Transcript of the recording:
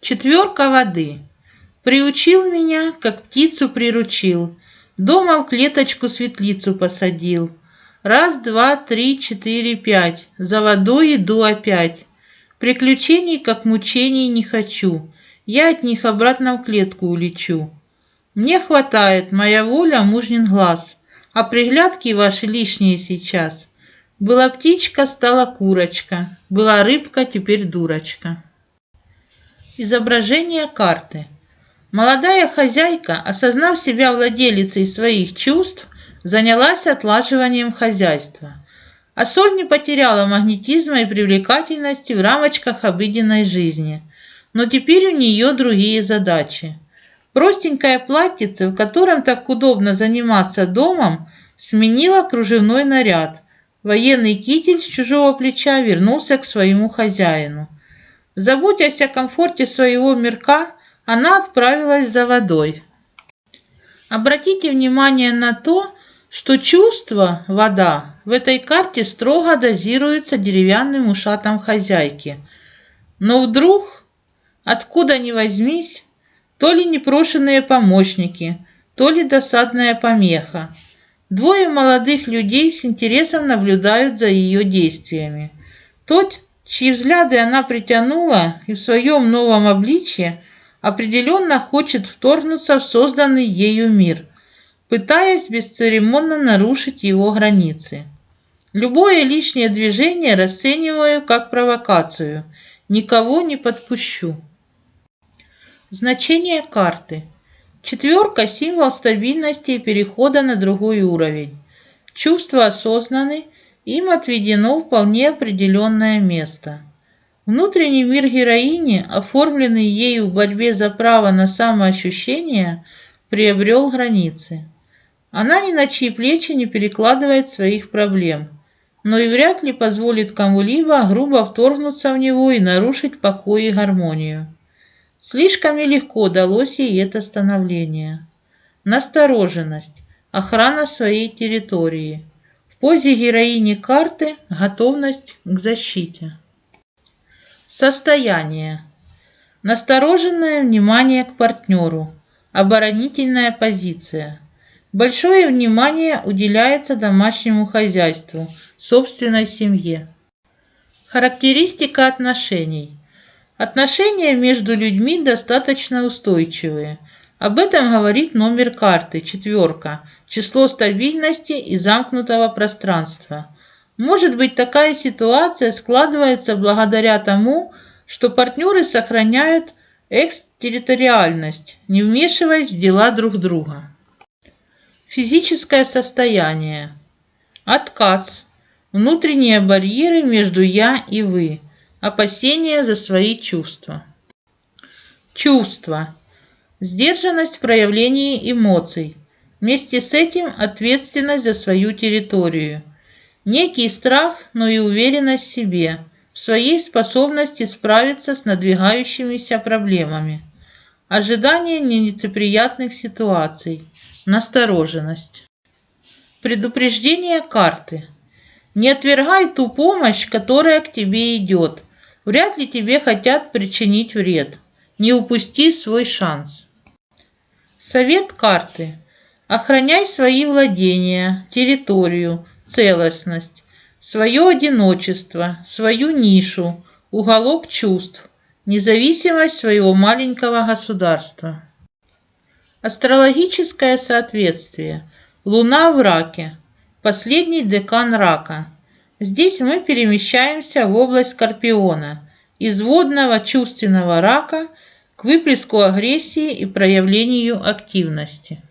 Четверка воды. Приучил меня, как птицу приручил. Дома в клеточку светлицу посадил. Раз, два, три, четыре, пять. За водой иду опять. Приключений, как мучений, не хочу. Я от них обратно в клетку улечу. Мне хватает, моя воля, мужнин глаз. А приглядки ваши лишние сейчас. Была птичка, стала курочка. Была рыбка, теперь дурочка. Изображение карты. Молодая хозяйка, осознав себя владелицей своих чувств, занялась отлаживанием хозяйства. А соль не потеряла магнетизма и привлекательности в рамочках обыденной жизни. Но теперь у нее другие задачи. Простенькое платьице, в котором так удобно заниматься домом, сменила кружевной наряд. Военный китель с чужого плеча вернулся к своему хозяину – Заботясь о комфорте своего мирка, она отправилась за водой. Обратите внимание на то, что чувство «вода» в этой карте строго дозируется деревянным ушатом хозяйки. Но вдруг, откуда ни возьмись, то ли непрошенные помощники, то ли досадная помеха. Двое молодых людей с интересом наблюдают за ее действиями. Тот, чьи взгляды она притянула и в своем новом обличье определенно хочет вторгнуться в созданный ею мир, пытаясь бесцеремонно нарушить его границы. Любое лишнее движение расцениваю как провокацию. Никого не подпущу. Значение карты. Четверка – символ стабильности и перехода на другой уровень. Чувства осознаны – им отведено вполне определенное место. Внутренний мир героини, оформленный ею в борьбе за право на самоощущение, приобрел границы. Она ни на чьи плечи не перекладывает своих проблем, но и вряд ли позволит кому-либо грубо вторгнуться в него и нарушить покой и гармонию. Слишком нелегко далось ей это становление. Настороженность, охрана своей территории – позе героини карты готовность к защите. Состояние. Настороженное внимание к партнеру. Оборонительная позиция. Большое внимание уделяется домашнему хозяйству, собственной семье. Характеристика отношений. Отношения между людьми достаточно устойчивые – об этом говорит номер карты, четверка, число стабильности и замкнутого пространства. Может быть, такая ситуация складывается благодаря тому, что партнеры сохраняют экстерриториальность, не вмешиваясь в дела друг друга. Физическое состояние. Отказ. Внутренние барьеры между «я» и «вы». Опасения за свои чувства. Чувства Сдержанность в проявлении эмоций. Вместе с этим ответственность за свою территорию. Некий страх, но и уверенность в себе, в своей способности справиться с надвигающимися проблемами. Ожидание нелицеприятных ситуаций. Настороженность. Предупреждение карты. Не отвергай ту помощь, которая к тебе идет. Вряд ли тебе хотят причинить вред. Не упусти свой шанс. Совет карты. Охраняй свои владения, территорию, целостность, свое одиночество, свою нишу, уголок чувств, независимость своего маленького государства. Астрологическое соответствие. Луна в раке. Последний декан рака. Здесь мы перемещаемся в область Скорпиона, из водного чувственного рака – к выплеску агрессии и проявлению активности.